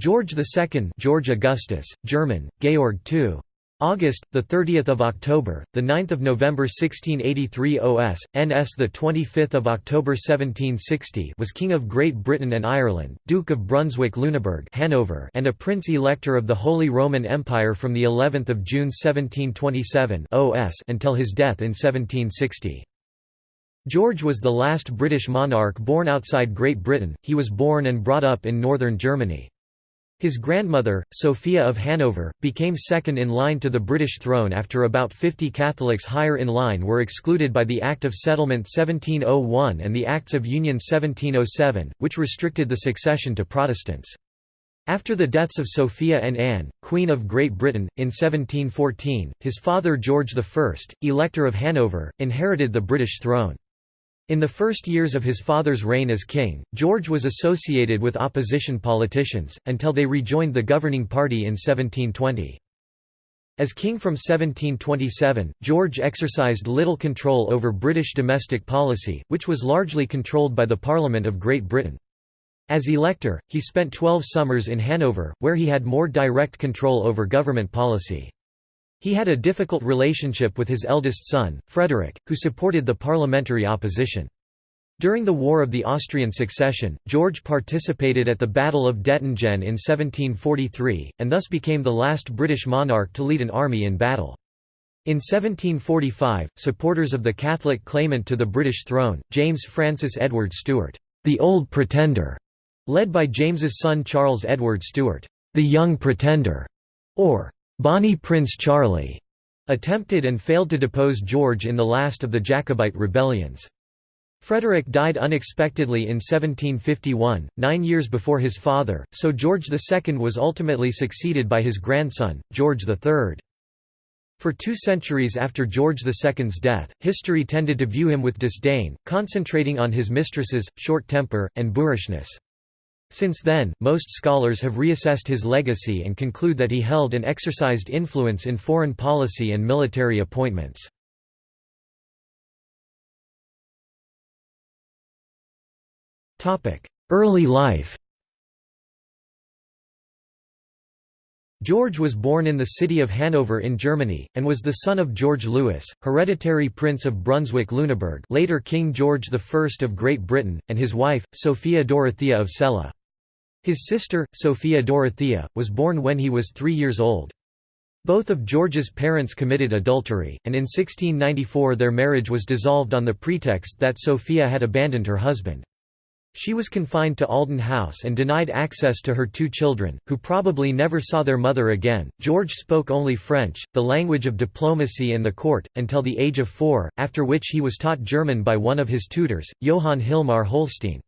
George II George Augustus, German, Georg II. August, the 30th of October, the 9th of November 1683 OS, NS the 25th of October 1760 was King of Great Britain and Ireland, Duke of Brunswick-Lüneburg Hanover, and a Prince Elector of the Holy Roman Empire from the 11th of June 1727 OS until his death in 1760. George was the last British monarch born outside Great Britain. He was born and brought up in northern Germany. His grandmother, Sophia of Hanover, became second in line to the British throne after about 50 Catholics higher in line were excluded by the Act of Settlement 1701 and the Acts of Union 1707, which restricted the succession to Protestants. After the deaths of Sophia and Anne, Queen of Great Britain, in 1714, his father George I, Elector of Hanover, inherited the British throne. In the first years of his father's reign as king, George was associated with opposition politicians, until they rejoined the governing party in 1720. As king from 1727, George exercised little control over British domestic policy, which was largely controlled by the Parliament of Great Britain. As elector, he spent twelve summers in Hanover, where he had more direct control over government policy. He had a difficult relationship with his eldest son, Frederick, who supported the parliamentary opposition. During the War of the Austrian Succession, George participated at the Battle of Dettingen in 1743, and thus became the last British monarch to lead an army in battle. In 1745, supporters of the Catholic claimant to the British throne, James Francis Edward Stuart, the Old Pretender, led by James's son Charles Edward Stuart, the Young Pretender, or Bonnie Prince Charlie attempted and failed to depose George in the last of the Jacobite rebellions. Frederick died unexpectedly in 1751, nine years before his father, so George II was ultimately succeeded by his grandson, George III. For two centuries after George II's death, history tended to view him with disdain, concentrating on his mistresses, short temper, and boorishness. Since then, most scholars have reassessed his legacy and conclude that he held and exercised influence in foreign policy and military appointments. Early life George was born in the city of Hanover in Germany, and was the son of George Louis, hereditary Prince of Brunswick-Lüneburg later King George I of Great Britain, and his wife, Sophia Dorothea of Celle. His sister, Sophia Dorothea, was born when he was three years old. Both of George's parents committed adultery, and in 1694 their marriage was dissolved on the pretext that Sophia had abandoned her husband. She was confined to Ahlden House and denied access to her two children, who probably never saw their mother again. George spoke only French, the language of diplomacy and the court, until the age of four, after which he was taught German by one of his tutors, Johann Hilmar Holstein.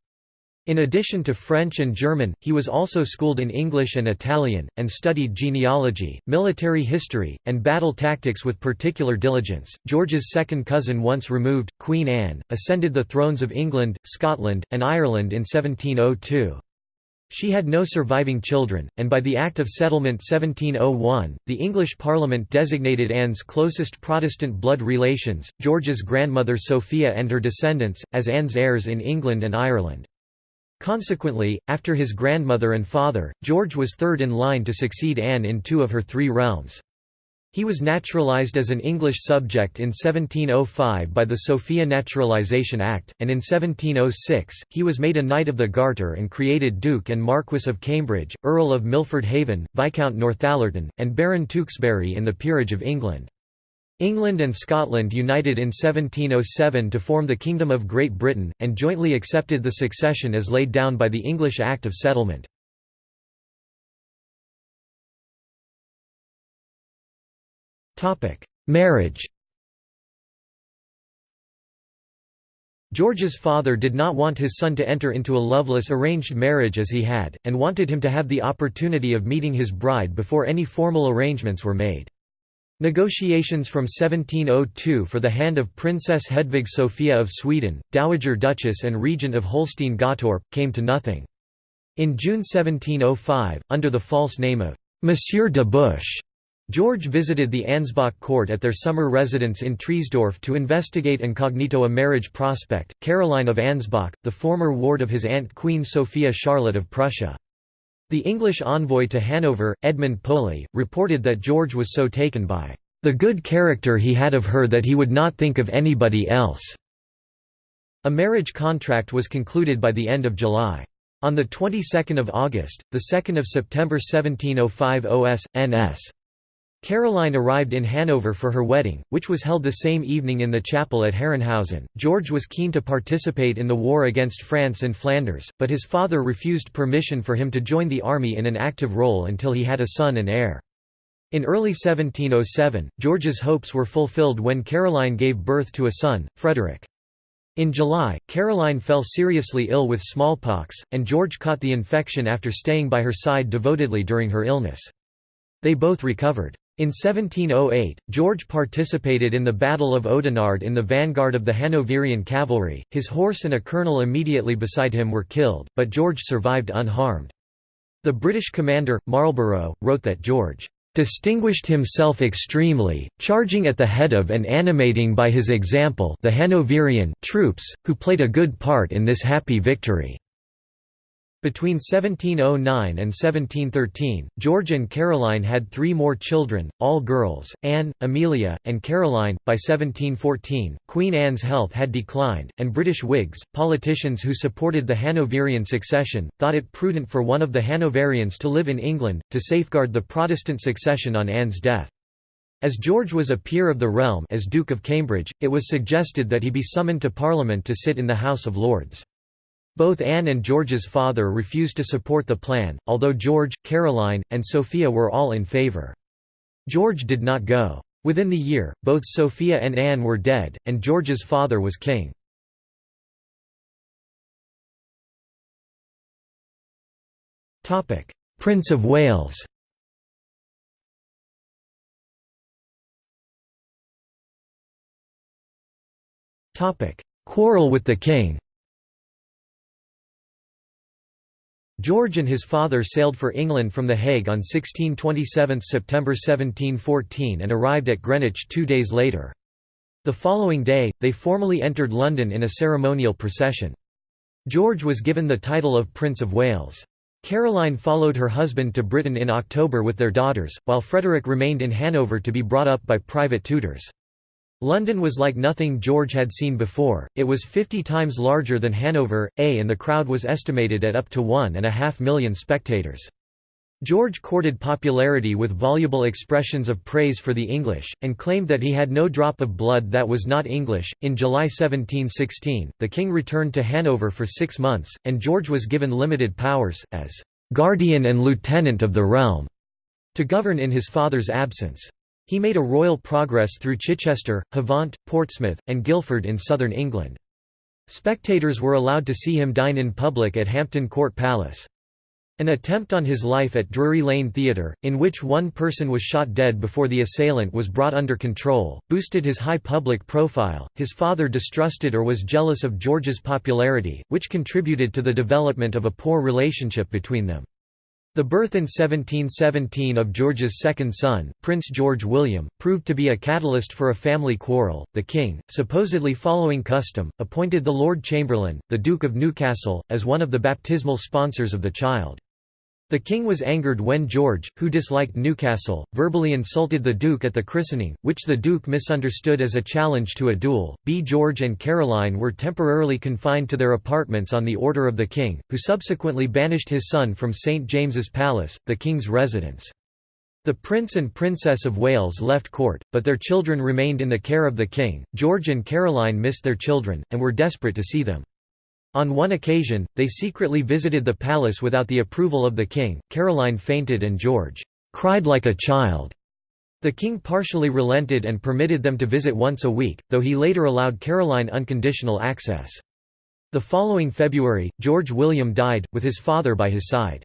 In addition to French and German, he was also schooled in English and Italian, and studied genealogy, military history, and battle tactics with particular diligence. George's second cousin, once removed, Queen Anne, ascended the thrones of England, Scotland, and Ireland in 1702. She had no surviving children, and by the Act of Settlement 1701, the English Parliament designated Anne's closest Protestant blood relations, George's grandmother Sophia and her descendants, as Anne's heirs in England and Ireland. Consequently, after his grandmother and father, George was third in line to succeed Anne in two of her three realms. He was naturalised as an English subject in 1705 by the Sophia Naturalisation Act, and in 1706, he was made a Knight of the Garter and created Duke and Marquess of Cambridge, Earl of Milford Haven, Viscount Northallerton, and Baron Tewkesbury in the Peerage of England. England and Scotland united in 1707 to form the Kingdom of Great Britain, and jointly accepted the succession as laid down by the English Act of Settlement. Marriage George's father did not want his son to enter into a loveless arranged marriage as he had, and wanted him to have the opportunity of meeting his bride before any formal arrangements were made. Negotiations from 1702 for the hand of Princess Hedvig Sophia of Sweden, Dowager Duchess and Regent of Holstein-Gottorp, came to nothing. In June 1705, under the false name of Monsieur de Busch, George visited the Ansbach court at their summer residence in Triesdorf to investigate incognito a marriage prospect, Caroline of Ansbach, the former ward of his aunt Queen Sophia Charlotte of Prussia. The English envoy to Hanover, Edmund Poley, reported that George was so taken by the good character he had of her that he would not think of anybody else. A marriage contract was concluded by the end of July. On the 22nd of August, the 2nd of September 1705 OS, NS. Caroline arrived in Hanover for her wedding, which was held the same evening in the chapel at Herrenhausen. George was keen to participate in the war against France and Flanders, but his father refused permission for him to join the army in an active role until he had a son and heir. In early 1707, George's hopes were fulfilled when Caroline gave birth to a son, Frederick. In July, Caroline fell seriously ill with smallpox, and George caught the infection after staying by her side devotedly during her illness. They both recovered. In 1708, George participated in the Battle of Oudenarde in the vanguard of the Hanoverian cavalry, his horse and a colonel immediately beside him were killed, but George survived unharmed. The British commander, Marlborough, wrote that George distinguished himself extremely, charging at the head of and animating by his example the Hanoverian troops, who played a good part in this happy victory." Between 1709 and 1713, George and Caroline had three more children, all girls, Anne, Amelia, and Caroline. By 1714, Queen Anne's health had declined, and British Whigs, politicians who supported the Hanoverian succession, thought it prudent for one of the Hanoverians to live in England, to safeguard the Protestant succession on Anne's death. As George was a peer of the realm as Duke of Cambridge, it was suggested that he be summoned to Parliament to sit in the House of Lords. Both Anne and George's father refused to support the plan, although George, Caroline, and Sophia were all in favour. George did not go. Within the year, both Sophia and Anne were dead, and George's father was king. Prince of Wales Quarrel with the king George and his father sailed for England from The Hague on 1627 September 1714 and arrived at Greenwich two days later. The following day, they formally entered London in a ceremonial procession. George was given the title of Prince of Wales. Caroline followed her husband to Britain in October with their daughters, while Frederick remained in Hanover to be brought up by private tutors. London was like nothing George had seen before, it was 50 times larger than Hanover, A and the crowd was estimated at up to one and a half million spectators. George courted popularity with voluble expressions of praise for the English, and claimed that he had no drop of blood that was not English. In July 1716, the king returned to Hanover for six months, and George was given limited powers, as guardian and lieutenant of the realm, to govern in his father's absence. He made a royal progress through Chichester, Havant, Portsmouth, and Guildford in southern England. Spectators were allowed to see him dine in public at Hampton Court Palace. An attempt on his life at Drury Lane Theatre, in which one person was shot dead before the assailant was brought under control, boosted his high public profile. His father distrusted or was jealous of George's popularity, which contributed to the development of a poor relationship between them. The birth in 1717 of George's second son, Prince George William, proved to be a catalyst for a family quarrel. The king, supposedly following custom, appointed the Lord Chamberlain, the Duke of Newcastle, as one of the baptismal sponsors of the child. The king was angered when George, who disliked Newcastle, verbally insulted the duke at the christening, which the duke misunderstood as a challenge to a duel. B. George and Caroline were temporarily confined to their apartments on the order of the king, who subsequently banished his son from St James's Palace, the king's residence. The Prince and Princess of Wales left court, but their children remained in the care of the king. George and Caroline missed their children, and were desperate to see them. On one occasion, they secretly visited the palace without the approval of the king. Caroline fainted and George cried like a child. The king partially relented and permitted them to visit once a week, though he later allowed Caroline unconditional access. The following February, George William died, with his father by his side.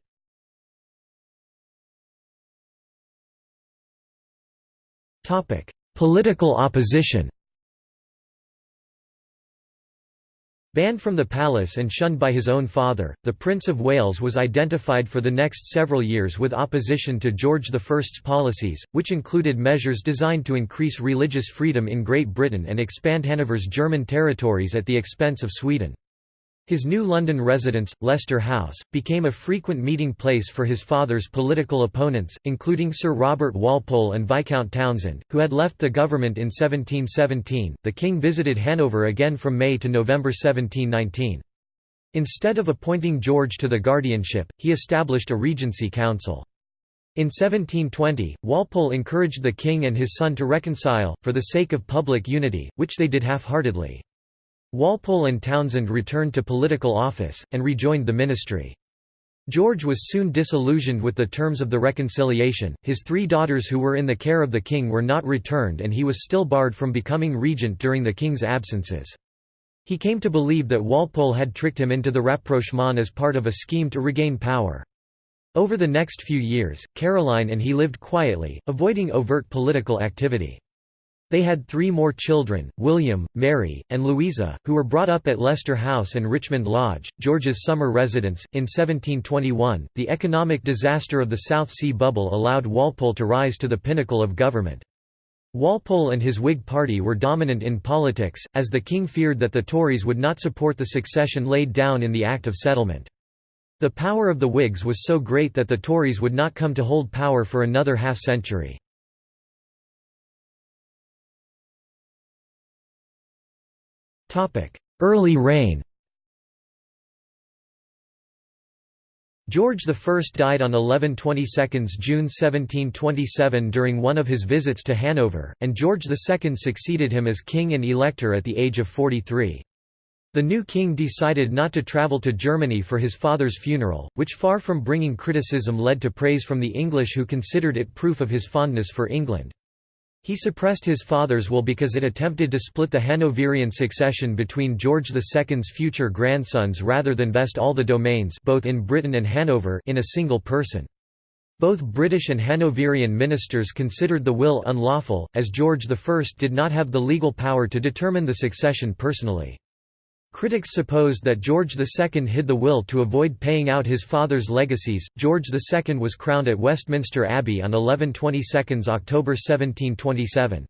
Political opposition Banned from the palace and shunned by his own father, the Prince of Wales was identified for the next several years with opposition to George I's policies, which included measures designed to increase religious freedom in Great Britain and expand Hanover's German territories at the expense of Sweden. His new London residence, Leicester House, became a frequent meeting place for his father's political opponents, including Sir Robert Walpole and Viscount Townshend, who had left the government in 1717. The king visited Hanover again from May to November 1719. Instead of appointing George to the guardianship, he established a regency council. In 1720, Walpole encouraged the king and his son to reconcile, for the sake of public unity, which they did half-heartedly. Walpole and Townshend returned to political office, and rejoined the ministry. George was soon disillusioned with the terms of the reconciliation, his three daughters who were in the care of the king were not returned and he was still barred from becoming regent during the king's absences. He came to believe that Walpole had tricked him into the rapprochement as part of a scheme to regain power. Over the next few years, Caroline and he lived quietly, avoiding overt political activity. They had three more children, William, Mary, and Louisa, who were brought up at Leicester House and Richmond Lodge, George's summer residence. In 1721, the economic disaster of the South Sea Bubble allowed Walpole to rise to the pinnacle of government. Walpole and his Whig party were dominant in politics, as the king feared that the Tories would not support the succession laid down in the Act of Settlement. The power of the Whigs was so great that the Tories would not come to hold power for another half-century. Early reign George I died on 11 22 June 1727 during one of his visits to Hanover, and George II succeeded him as king and elector at the age of 43. The new king decided not to travel to Germany for his father's funeral, which far from bringing criticism led to praise from the English who considered it proof of his fondness for England. He suppressed his father's will because it attempted to split the Hanoverian succession between George II's future grandsons rather than vest all the domains both in Britain and Hanover in a single person. Both British and Hanoverian ministers considered the will unlawful, as George I did not have the legal power to determine the succession personally. Critics supposed that George II hid the will to avoid paying out his father's legacies. George II was crowned at Westminster Abbey on 11 22 October 1727.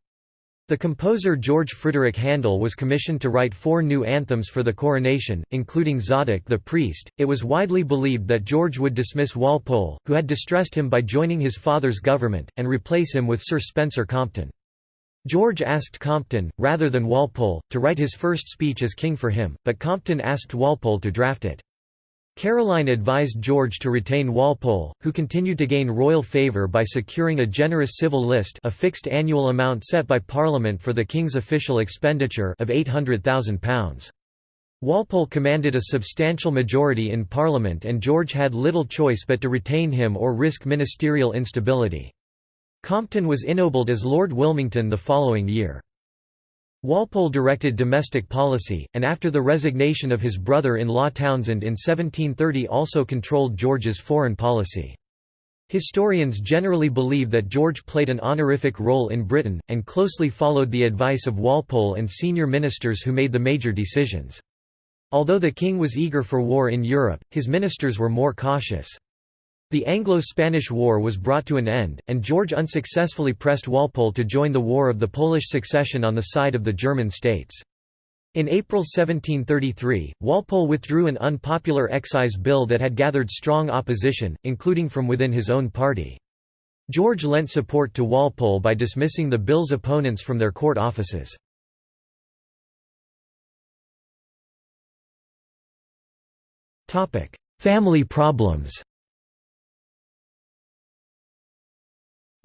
The composer George Frideric Handel was commissioned to write four new anthems for the coronation, including Zadok the priest. It was widely believed that George would dismiss Walpole, who had distressed him by joining his father's government, and replace him with Sir Spencer Compton. George asked Compton, rather than Walpole, to write his first speech as king for him, but Compton asked Walpole to draft it. Caroline advised George to retain Walpole, who continued to gain royal favour by securing a generous civil list a fixed annual amount set by Parliament for the king's official expenditure of £800,000. Walpole commanded a substantial majority in Parliament and George had little choice but to retain him or risk ministerial instability. Compton was ennobled as Lord Wilmington the following year. Walpole directed domestic policy, and after the resignation of his brother-in-law Townshend in 1730 also controlled George's foreign policy. Historians generally believe that George played an honorific role in Britain, and closely followed the advice of Walpole and senior ministers who made the major decisions. Although the king was eager for war in Europe, his ministers were more cautious. The Anglo-Spanish War was brought to an end, and George unsuccessfully pressed Walpole to join the War of the Polish Succession on the side of the German states. In April 1733, Walpole withdrew an unpopular excise bill that had gathered strong opposition, including from within his own party. George lent support to Walpole by dismissing the bill's opponents from their court offices. Family problems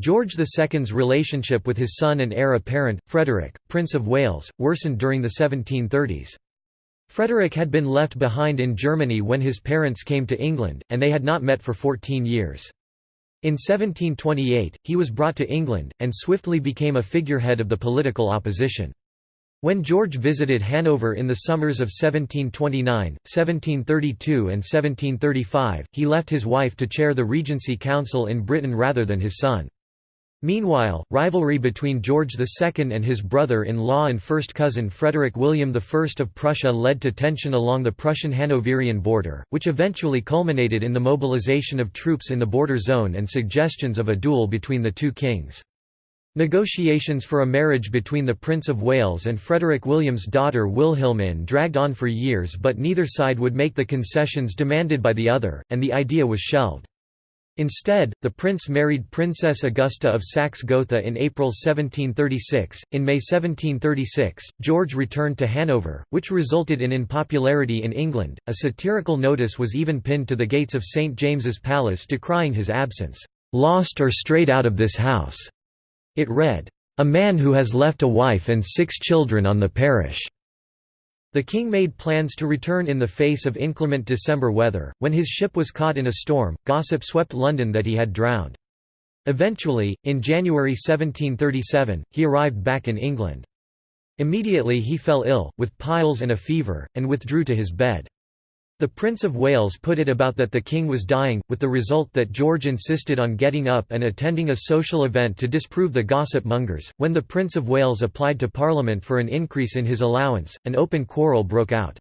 George II's relationship with his son and heir apparent, Frederick, Prince of Wales, worsened during the 1730s. Frederick had been left behind in Germany when his parents came to England, and they had not met for 14 years. In 1728, he was brought to England, and swiftly became a figurehead of the political opposition. When George visited Hanover in the summers of 1729, 1732 and 1735, he left his wife to chair the Regency Council in Britain rather than his son. Meanwhile, rivalry between George II and his brother-in-law and first cousin Frederick William I of Prussia led to tension along the Prussian-Hanoverian border, which eventually culminated in the mobilization of troops in the border zone and suggestions of a duel between the two kings. Negotiations for a marriage between the Prince of Wales and Frederick William's daughter Wilhelmine dragged on for years but neither side would make the concessions demanded by the other, and the idea was shelved. Instead, the prince married Princess Augusta of Saxe-Gotha in April 1736. In May 1736, George returned to Hanover, which resulted in unpopularity in England. A satirical notice was even pinned to the gates of St James's Palace decrying his absence, "Lost or strayed out of this house." It read, "A man who has left a wife and six children on the parish." The king made plans to return in the face of inclement December weather. When his ship was caught in a storm, gossip swept London that he had drowned. Eventually, in January 1737, he arrived back in England. Immediately he fell ill, with piles and a fever, and withdrew to his bed. The Prince of Wales put it about that the king was dying, with the result that George insisted on getting up and attending a social event to disprove the gossip mongers. When the Prince of Wales applied to Parliament for an increase in his allowance, an open quarrel broke out.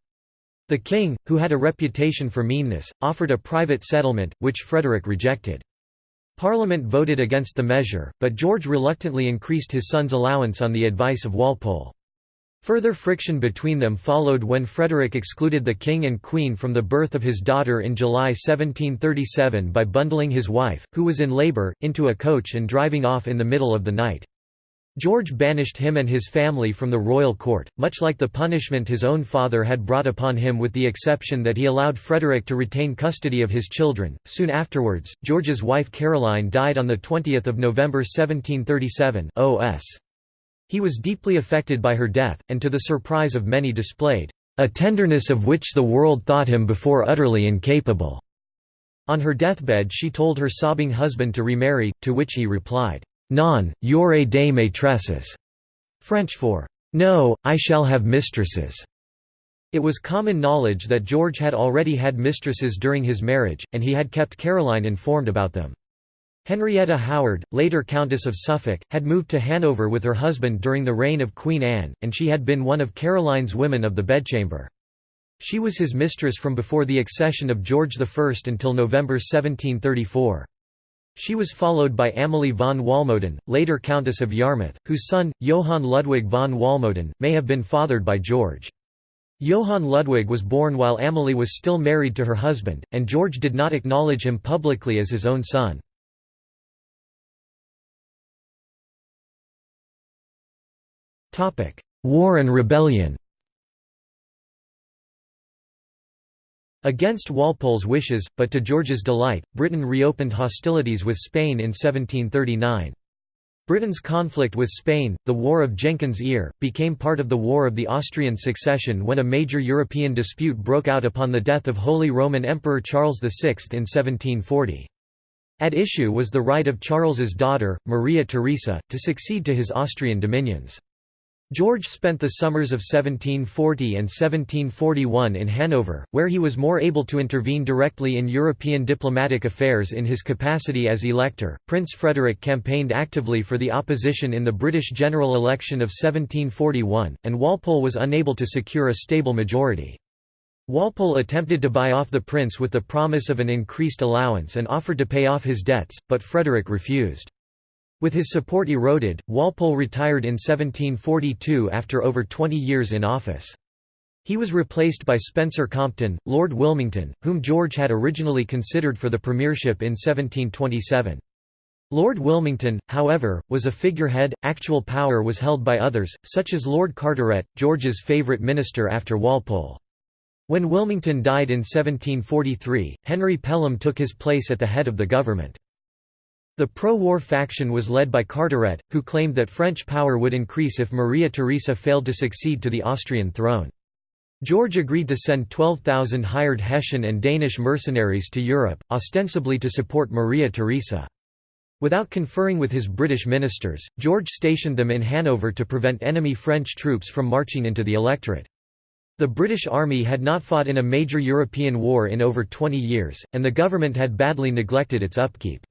The king, who had a reputation for meanness, offered a private settlement, which Frederick rejected. Parliament voted against the measure, but George reluctantly increased his son's allowance on the advice of Walpole. Further friction between them followed when Frederick excluded the king and queen from the birth of his daughter in July 1737 by bundling his wife, who was in labour, into a coach and driving off in the middle of the night. George banished him and his family from the royal court, much like the punishment his own father had brought upon him with the exception that he allowed Frederick to retain custody of his children. Soon afterwards, George's wife Caroline died on 20 November 1737 OS. He was deeply affected by her death, and to the surprise of many displayed, "...a tenderness of which the world thought him before utterly incapable." On her deathbed she told her sobbing husband to remarry, to which he replied, Non, y'aurez des maîtresses, French for, No, I shall have mistresses. It was common knowledge that George had already had mistresses during his marriage, and he had kept Caroline informed about them. Henrietta Howard, later Countess of Suffolk, had moved to Hanover with her husband during the reign of Queen Anne, and she had been one of Caroline's women of the bedchamber. She was his mistress from before the accession of George I until November 1734. She was followed by Amalie von Walmoden, later Countess of Yarmouth, whose son, Johann Ludwig von Walmoden, may have been fathered by George. Johann Ludwig was born while Amalie was still married to her husband, and George did not acknowledge him publicly as his own son. War and rebellion Against Walpole's wishes, but to George's delight, Britain reopened hostilities with Spain in 1739. Britain's conflict with Spain, the War of Jenkins' Ear, became part of the War of the Austrian Succession when a major European dispute broke out upon the death of Holy Roman Emperor Charles VI in 1740. At issue was the right of Charles's daughter, Maria Theresa, to succeed to his Austrian dominions. George spent the summers of 1740 and 1741 in Hanover, where he was more able to intervene directly in European diplomatic affairs in his capacity as elector. Prince Frederick campaigned actively for the opposition in the British general election of 1741, and Walpole was unable to secure a stable majority. Walpole attempted to buy off the prince with the promise of an increased allowance and offered to pay off his debts, but Frederick refused. With his support eroded, Walpole retired in 1742 after over 20 years in office. He was replaced by Spencer Compton, Lord Wilmington, whom George had originally considered for the premiership in 1727. Lord Wilmington, however, was a figurehead, actual power was held by others, such as Lord Carteret, George's favourite minister after Walpole. When Wilmington died in 1743, Henry Pelham took his place at the head of the government. The pro-war faction was led by Carteret, who claimed that French power would increase if Maria Theresa failed to succeed to the Austrian throne. George agreed to send 12,000 hired Hessian and Danish mercenaries to Europe, ostensibly to support Maria Theresa. Without conferring with his British ministers, George stationed them in Hanover to prevent enemy French troops from marching into the electorate. The British Army had not fought in a major European war in over 20 years, and the government had badly neglected its upkeep.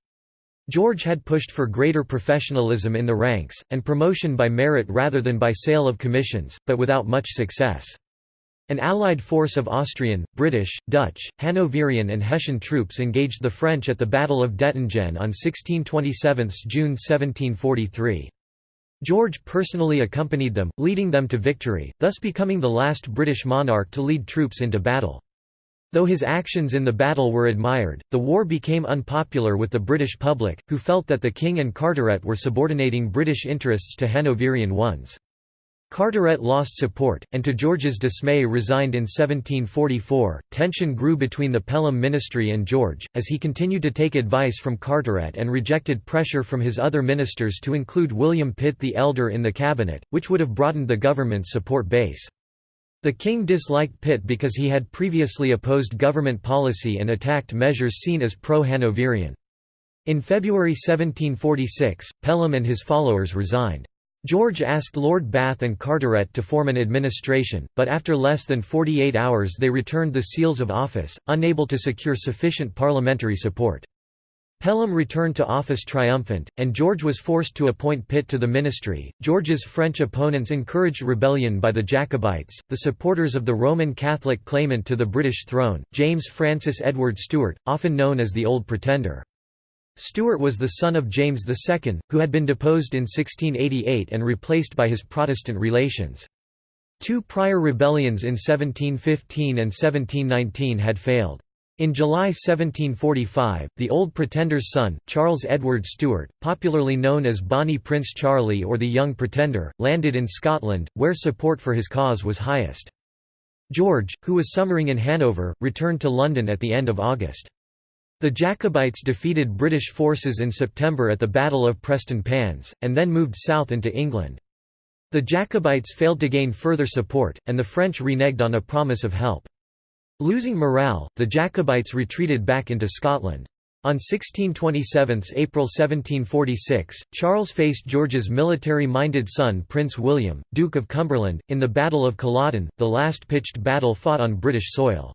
George had pushed for greater professionalism in the ranks, and promotion by merit rather than by sale of commissions, but without much success. An allied force of Austrian, British, Dutch, Hanoverian and Hessian troops engaged the French at the Battle of Dettingen on 16–27 June 1743. George personally accompanied them, leading them to victory, thus becoming the last British monarch to lead troops into battle. Though his actions in the battle were admired, the war became unpopular with the British public, who felt that the King and Carteret were subordinating British interests to Hanoverian ones. Carteret lost support, and to George's dismay resigned in 1744. Tension grew between the Pelham ministry and George, as he continued to take advice from Carteret and rejected pressure from his other ministers to include William Pitt the Elder in the cabinet, which would have broadened the government's support base. The king disliked Pitt because he had previously opposed government policy and attacked measures seen as pro-Hanoverian. In February 1746, Pelham and his followers resigned. George asked Lord Bath and Carteret to form an administration, but after less than 48 hours they returned the seals of office, unable to secure sufficient parliamentary support. Pelham returned to office triumphant, and George was forced to appoint Pitt to the ministry. George's French opponents encouraged rebellion by the Jacobites, the supporters of the Roman Catholic claimant to the British throne, James Francis Edward Stuart, often known as the Old Pretender. Stuart was the son of James II, who had been deposed in 1688 and replaced by his Protestant relations. Two prior rebellions in 1715 and 1719 had failed. In July 1745, the Old Pretender's son, Charles Edward Stuart, popularly known as Bonnie Prince Charlie or the Young Pretender, landed in Scotland, where support for his cause was highest. George, who was summering in Hanover, returned to London at the end of August. The Jacobites defeated British forces in September at the Battle of Prestonpans, and then moved south into England. The Jacobites failed to gain further support, and the French reneged on a promise of help. Losing morale, the Jacobites retreated back into Scotland. On 1627 April 1746, Charles faced George's military-minded son Prince William, Duke of Cumberland, in the Battle of Culloden, the last pitched battle fought on British soil.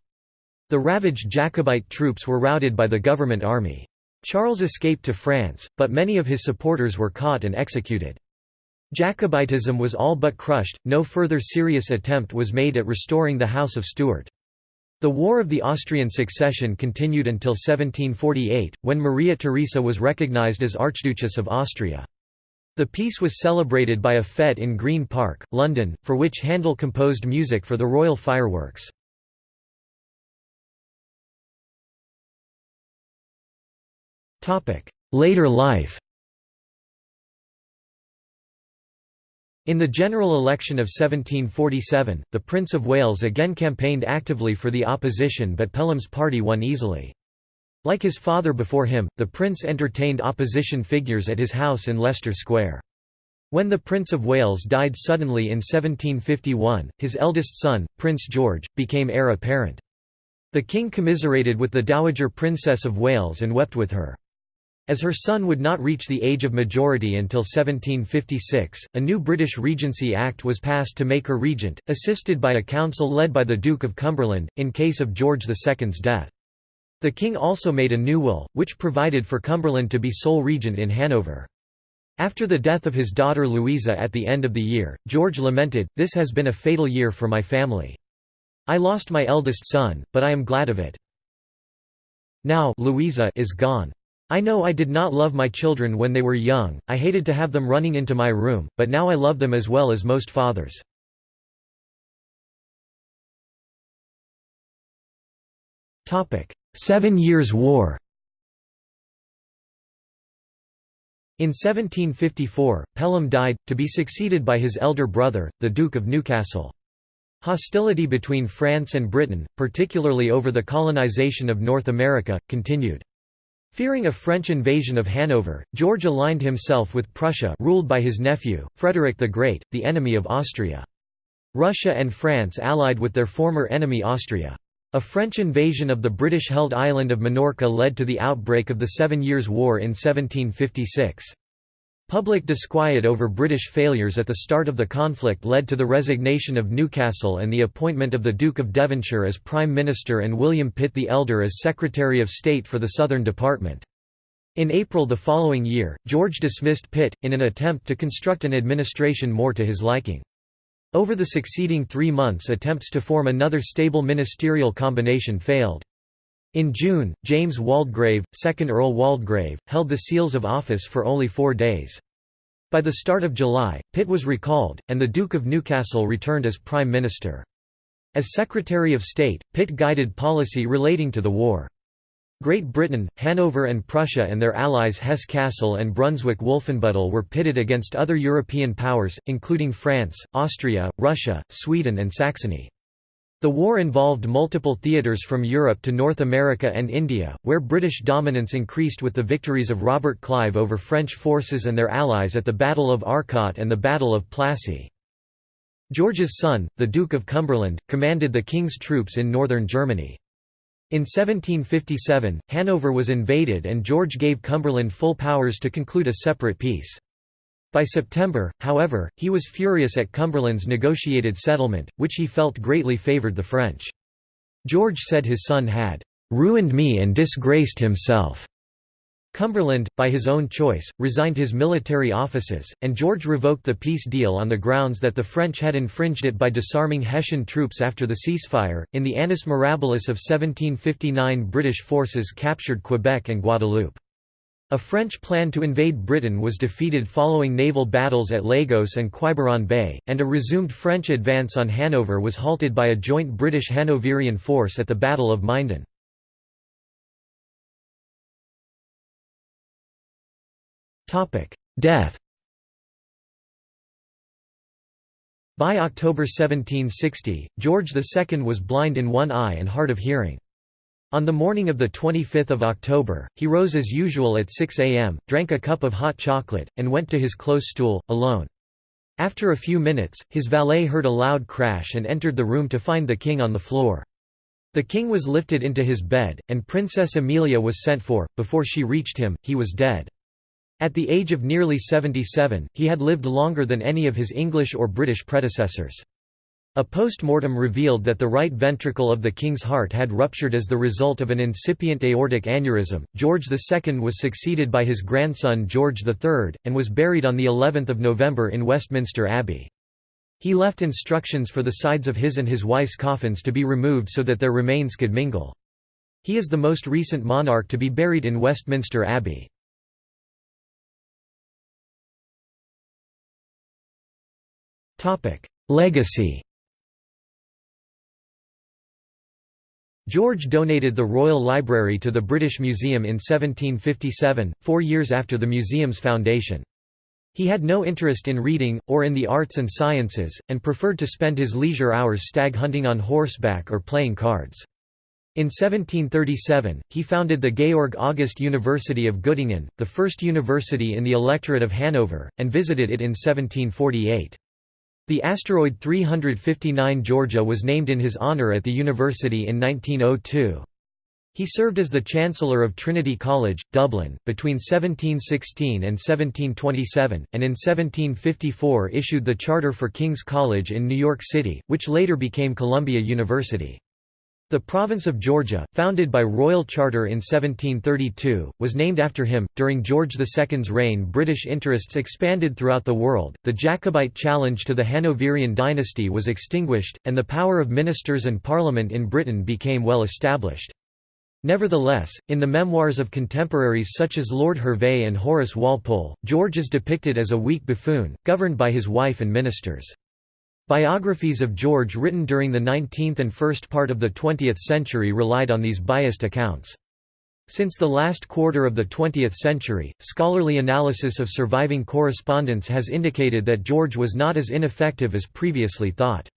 The ravaged Jacobite troops were routed by the government army. Charles escaped to France, but many of his supporters were caught and executed. Jacobitism was all but crushed, no further serious attempt was made at restoring the House of Stuart. The War of the Austrian Succession continued until 1748, when Maria Theresa was recognized as Archduchess of Austria. The peace was celebrated by a fête in Green Park, London, for which Handel composed music for the royal fireworks. Later life In the general election of 1747, the Prince of Wales again campaigned actively for the opposition but Pelham's party won easily. Like his father before him, the prince entertained opposition figures at his house in Leicester Square. When the Prince of Wales died suddenly in 1751, his eldest son, Prince George, became heir apparent. The king commiserated with the Dowager Princess of Wales and wept with her. As her son would not reach the age of majority until 1756, a new British Regency Act was passed to make her regent, assisted by a council led by the Duke of Cumberland, in case of George II's death. The king also made a new will, which provided for Cumberland to be sole regent in Hanover. After the death of his daughter Louisa at the end of the year, George lamented, This has been a fatal year for my family. I lost my eldest son, but I am glad of it. Now Louisa is gone. I know I did not love my children when they were young, I hated to have them running into my room, but now I love them as well as most fathers. Seven Years' War In 1754, Pelham died, to be succeeded by his elder brother, the Duke of Newcastle. Hostility between France and Britain, particularly over the colonization of North America, continued. Fearing a French invasion of Hanover, George aligned himself with Prussia ruled by his nephew, Frederick the Great, the enemy of Austria. Russia and France allied with their former enemy Austria. A French invasion of the British-held island of Minorca led to the outbreak of the Seven Years' War in 1756. Public disquiet over British failures at the start of the conflict led to the resignation of Newcastle and the appointment of the Duke of Devonshire as Prime Minister and William Pitt the Elder as Secretary of State for the Southern Department. In April the following year, George dismissed Pitt, in an attempt to construct an administration more to his liking. Over the succeeding three months attempts to form another stable ministerial combination failed. In June, James Waldegrave, 2nd Earl Waldegrave, held the seals of office for only four days. By the start of July, Pitt was recalled, and the Duke of Newcastle returned as Prime Minister. As Secretary of State, Pitt guided policy relating to the war. Great Britain, Hanover and Prussia and their allies Hesse-Kassel and Brunswick-Wolfenbüttel were pitted against other European powers, including France, Austria, Russia, Sweden and Saxony. The war involved multiple theatres from Europe to North America and India, where British dominance increased with the victories of Robert Clive over French forces and their allies at the Battle of Arcot and the Battle of Plassey. George's son, the Duke of Cumberland, commanded the king's troops in northern Germany. In 1757, Hanover was invaded and George gave Cumberland full powers to conclude a separate peace. By September, however, he was furious at Cumberland's negotiated settlement, which he felt greatly favoured the French. George said his son had "...ruined me and disgraced himself." Cumberland, by his own choice, resigned his military offices, and George revoked the peace deal on the grounds that the French had infringed it by disarming Hessian troops after the ceasefire. In the Annus Mirabilis of 1759, British forces captured Quebec and Guadeloupe. A French plan to invade Britain was defeated following naval battles at Lagos and Quiberon Bay, and a resumed French advance on Hanover was halted by a joint British Hanoverian force at the Battle of Minden. Death By October 1760, George II was blind in one eye and hard of hearing. On the morning of 25 October, he rose as usual at 6 am, drank a cup of hot chocolate, and went to his close stool, alone. After a few minutes, his valet heard a loud crash and entered the room to find the king on the floor. The king was lifted into his bed, and Princess Amelia was sent for. Before she reached him, he was dead. At the age of nearly 77, he had lived longer than any of his English or British predecessors. A post-mortem revealed that the right ventricle of the king's heart had ruptured as the result of an incipient aortic aneurysm. George II was succeeded by his grandson George III, and was buried on the 11th of November in Westminster Abbey. He left instructions for the sides of his and his wife's coffins to be removed so that their remains could mingle. He is the most recent monarch to be buried in Westminster Abbey. Legacy George donated the Royal Library to the British Museum in 1757, four years after the museum's foundation. He had no interest in reading, or in the arts and sciences, and preferred to spend his leisure hours stag hunting on horseback or playing cards. In 1737, he founded the Georg August University of Göttingen, the first university in the electorate of Hanover, and visited it in 1748. The asteroid 359 Georgia was named in his honor at the university in 1902. He served as the Chancellor of Trinity College, Dublin, between 1716 and 1727, and in 1754 issued the charter for King's College in New York City, which later became Columbia University. The province of Georgia, founded by royal charter in 1732, was named after him. During George II's reign, British interests expanded throughout the world. The Jacobite challenge to the Hanoverian dynasty was extinguished, and the power of ministers and parliament in Britain became well established. Nevertheless, in the memoirs of contemporaries such as Lord Hervey and Horace Walpole, George is depicted as a weak buffoon, governed by his wife and ministers. Biographies of George written during the 19th and first part of the 20th century relied on these biased accounts. Since the last quarter of the 20th century, scholarly analysis of surviving correspondence has indicated that George was not as ineffective as previously thought.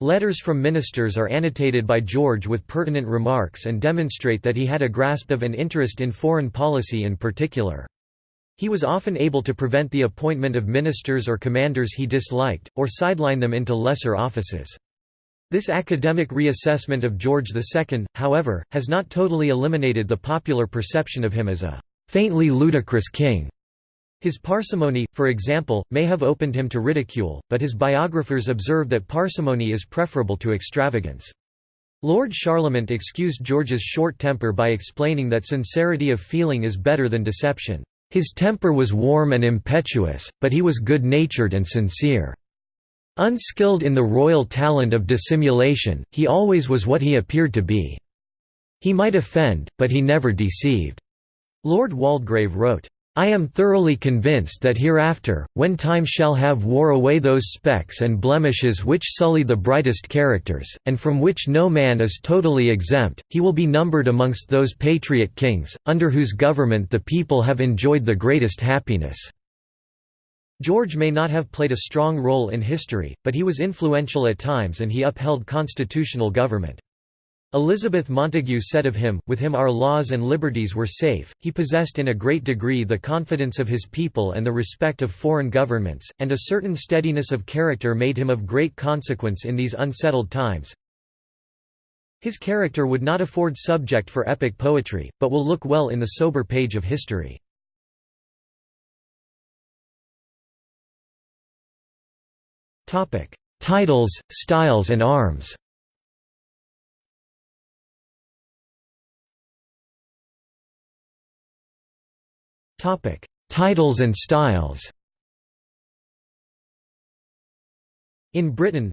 Letters from ministers are annotated by George with pertinent remarks and demonstrate that he had a grasp of an interest in foreign policy in particular. He was often able to prevent the appointment of ministers or commanders he disliked, or sideline them into lesser offices. This academic reassessment of George II, however, has not totally eliminated the popular perception of him as a faintly ludicrous king. His parsimony, for example, may have opened him to ridicule, but his biographers observe that parsimony is preferable to extravagance. Lord Charlemont excused George's short temper by explaining that sincerity of feeling is better than deception. His temper was warm and impetuous, but he was good-natured and sincere. Unskilled in the royal talent of dissimulation, he always was what he appeared to be. He might offend, but he never deceived." Lord Waldegrave wrote, I am thoroughly convinced that hereafter, when time shall have wore away those specks and blemishes which sully the brightest characters, and from which no man is totally exempt, he will be numbered amongst those patriot kings, under whose government the people have enjoyed the greatest happiness." George may not have played a strong role in history, but he was influential at times and he upheld constitutional government. Elizabeth Montagu said of him, with him our laws and liberties were safe, he possessed in a great degree the confidence of his people and the respect of foreign governments, and a certain steadiness of character made him of great consequence in these unsettled times. His character would not afford subject for epic poetry, but will look well in the sober page of history. Titles, styles and arms Topic: Titles and styles. In Britain,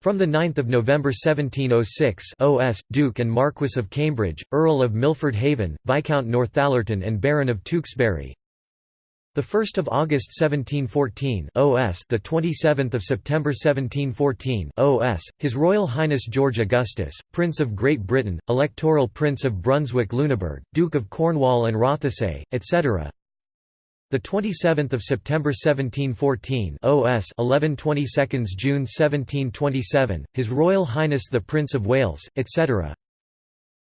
from 9 November 1706 OS, Duke and Marquess of Cambridge, Earl of Milford Haven, Viscount Northallerton and Baron of Tewkesbury, the 1st of August 1714 OS the 27th of September 1714 OS His Royal Highness George Augustus Prince of Great Britain Electoral Prince of Brunswick-Lüneburg Duke of Cornwall and Rothesay etc the 27th of September 1714 OS 11 22 June 1727 His Royal Highness the Prince of Wales etc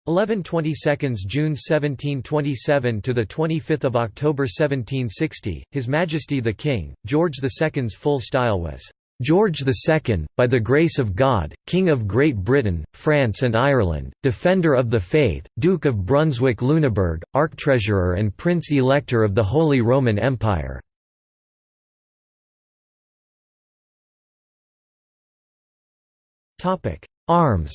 11 22 June 1727 to the 25th of October 1760 His Majesty the King George II's full style was George II, by the grace of God, King of Great Britain, France and Ireland, Defender of the Faith, Duke of Brunswick-Lüneburg, Archtreasurer and Prince-Elector of the Holy Roman Empire. Arms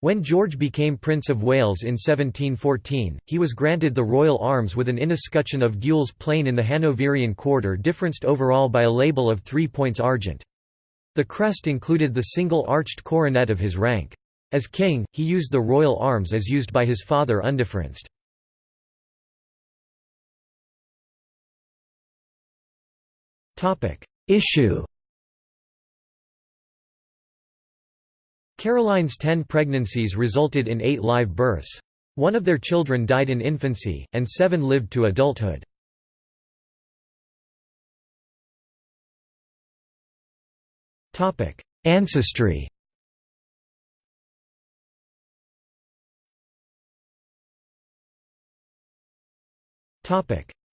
When George became Prince of Wales in 1714, he was granted the royal arms with an inescutcheon of gules plain in the Hanoverian quarter differenced overall by a label of three points argent. The crest included the single arched coronet of his rank. As king, he used the royal arms as used by his father undifferenced. Issue Caroline's ten pregnancies resulted in eight live births. One of their children died in infancy, and seven lived to adulthood. Ancestry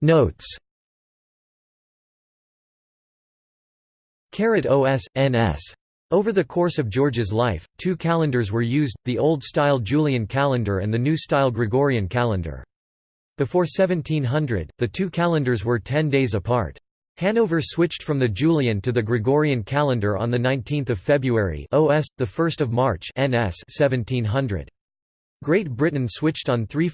Notes OS, NS over the course of George's life, two calendars were used, the Old-style Julian calendar and the New-style Gregorian calendar. Before 1700, the two calendars were ten days apart. Hanover switched from the Julian to the Gregorian calendar on 19 February OS, 1 March NS 1700. Great Britain switched on 3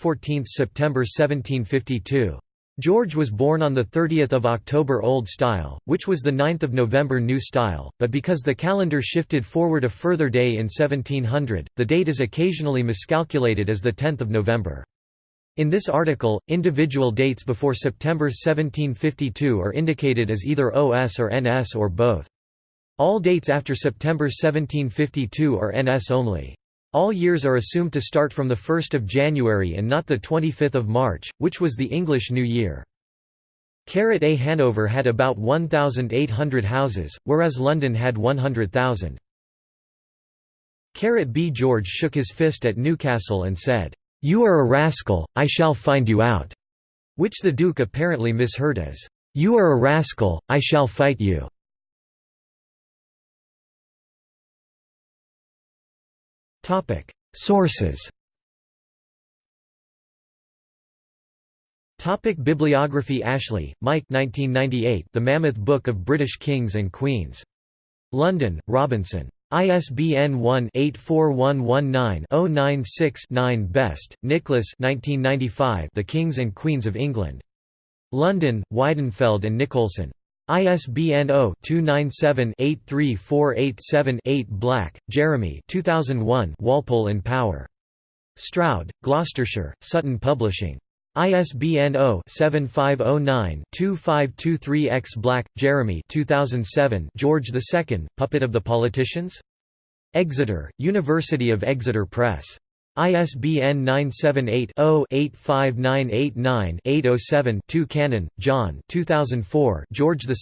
September 1752. George was born on 30 October Old Style, which was 9 November New Style, but because the calendar shifted forward a further day in 1700, the date is occasionally miscalculated as 10 November. In this article, individual dates before September 1752 are indicated as either OS or NS or both. All dates after September 1752 are NS only. All years are assumed to start from 1 January and not 25 March, which was the English New Year. A Hanover had about 1,800 houses, whereas London had 100,000. B George shook his fist at Newcastle and said, "'You are a rascal, I shall find you out'", which the Duke apparently misheard as, "'You are a rascal, I shall fight you'". Sources Topic Bibliography Ashley, Mike 1998 The Mammoth Book of British Kings and Queens. London, Robinson. ISBN 1-84119-096-9 Best, Nicholas 1995 The Kings and Queens of England. London, Weidenfeld and Nicolson. ISBN 0-297-83487-8 Black, Jeremy 2001 Walpole in Power. Stroud, Gloucestershire, Sutton Publishing. ISBN 0-7509-2523-X Black, Jeremy 2007 George II, Puppet of the Politicians? Exeter, University of Exeter Press. ISBN 978-0-85989-807-2 Cannon, John 2004 George II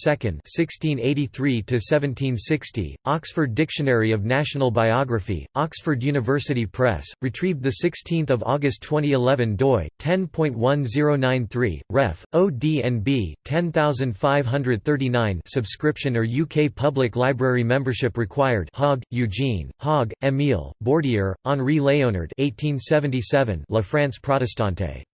1683–1760, Oxford Dictionary of National Biography, Oxford University Press, retrieved 16 August 2011 doi, 10.1093, ref, ODNB, 10539 subscription or UK Public Library membership required Haag, Eugene, Haag, Émile, Bordier, Henri Léonard 1877 La France Protestante.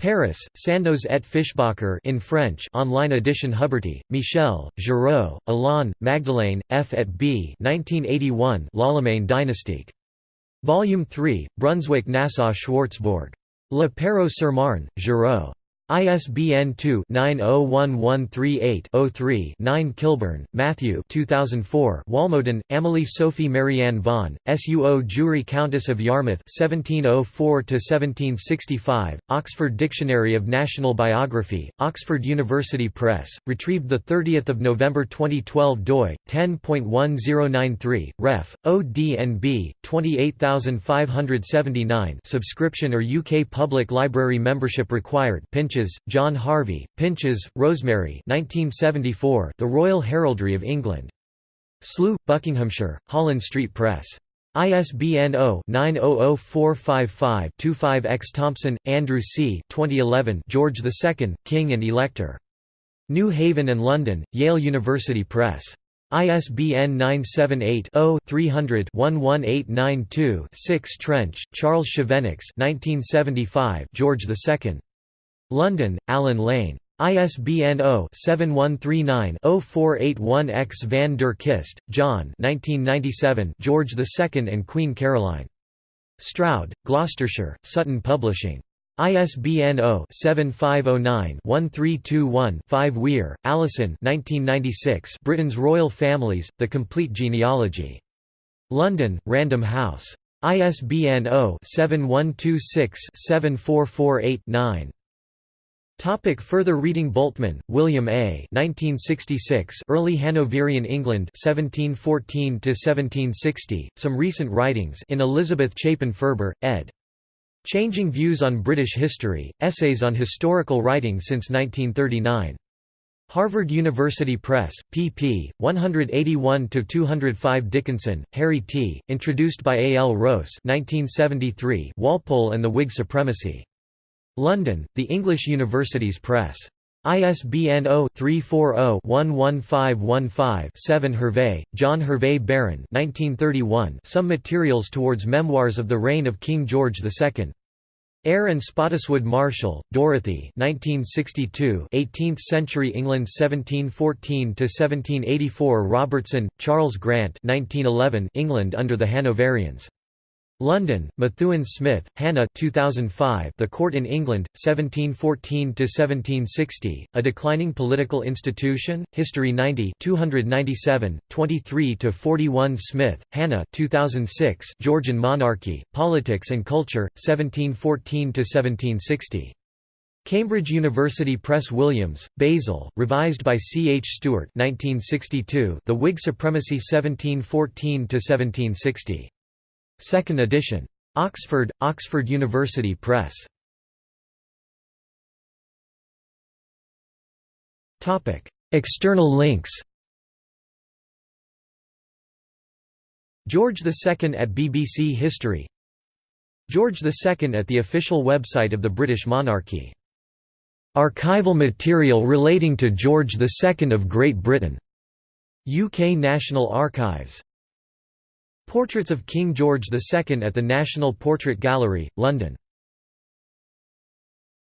Paris, Sandoz et Fischbacher in French online edition Huberty, Michel, Giraud, Alain, Magdelaine, F. et B. 1981 L'Allemagne dynastique. Volume 3, Brunswick-Nassau Schwarzburg. Le Perreux-sur-Marne, Giraud. ISBN 2-901138-03-9 Kilburn, Matthew 2004 Walmoden, Amelie Sophie Marianne von, suo jure Countess of Yarmouth 1704–1765, Oxford Dictionary of National Biography, Oxford University Press, retrieved 30 November 2012 doi, 10.1093, ref, ODNB, 28579 subscription or UK Public Library membership required Pinches Pinches, John Harvey, Pinches, Rosemary 1974, The Royal Heraldry of England. Slough, Buckinghamshire, Hollen Street Press. ISBN 0-900455-25-X Thompson, Andrew C. 2011 George II, King and Elector. New Haven and London, Yale University Press. ISBN 978-0-300-11892-6 Trench, Charles Chevenix 1975 George II. London, Allen Lane. ISBN 0-7139-0481-X Van der Kiste, John George II and Queen Caroline. Stroud, Gloucestershire, Sutton Publishing. ISBN 0-7509-1321-5 Weir, Alison Britain's Royal Families, The Complete Genealogy. London, Random House. ISBN 0-7126-74489-9. Topic further reading Bultmann, William A. 1966 Early Hanoverian England 1714 1760 Some recent writings in Elizabeth Chapin Furber, ed. Changing Views on British History, Essays on Historical Writing since 1939. Harvard University Press, pp. 181–205 Dickinson, Harry T., introduced by A. L. Rowse 1973 Walpole and the Whig Supremacy. London, The English Universities Press. ISBN 0-340-11515-7 Hervey, John Hervey Baron 1931 Some Materials Towards Memoirs of the Reign of King George II. Eyre and Spottiswoode Marshall, Dorothy 1962 18th-century England 1714–1784 Robertson, Charles Grant 1911 England under the Hanoverians London, Methuen Smith, Hannah 2005 The Court in England, 1714–1760, A Declining Political Institution, History 90 297, 23–41 Smith, Hannah 2006 Georgian Monarchy, Politics and Culture, 1714–1760. Cambridge University Press Williams, Basil, revised by C. H. Stuart 1962, The Whig Supremacy 1714–1760. Second edition. Oxford, Oxford University Press. External links George II at BBC History George II at the official website of the British monarchy. Archival material relating to George II of Great Britain. UK National Archives Portraits of King George II at the National Portrait Gallery, London